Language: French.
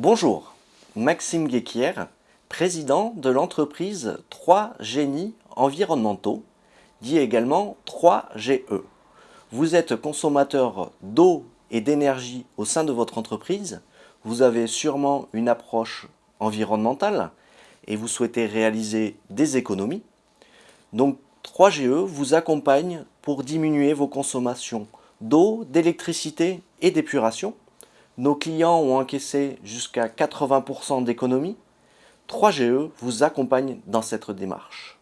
Bonjour, Maxime Guéquière, président de l'entreprise 3 Génies Environnementaux, dit également 3GE. Vous êtes consommateur d'eau et d'énergie au sein de votre entreprise, vous avez sûrement une approche environnementale et vous souhaitez réaliser des économies. Donc 3GE vous accompagne pour diminuer vos consommations d'eau, d'électricité et d'épuration nos clients ont encaissé jusqu'à 80% d'économie. 3GE vous accompagne dans cette démarche.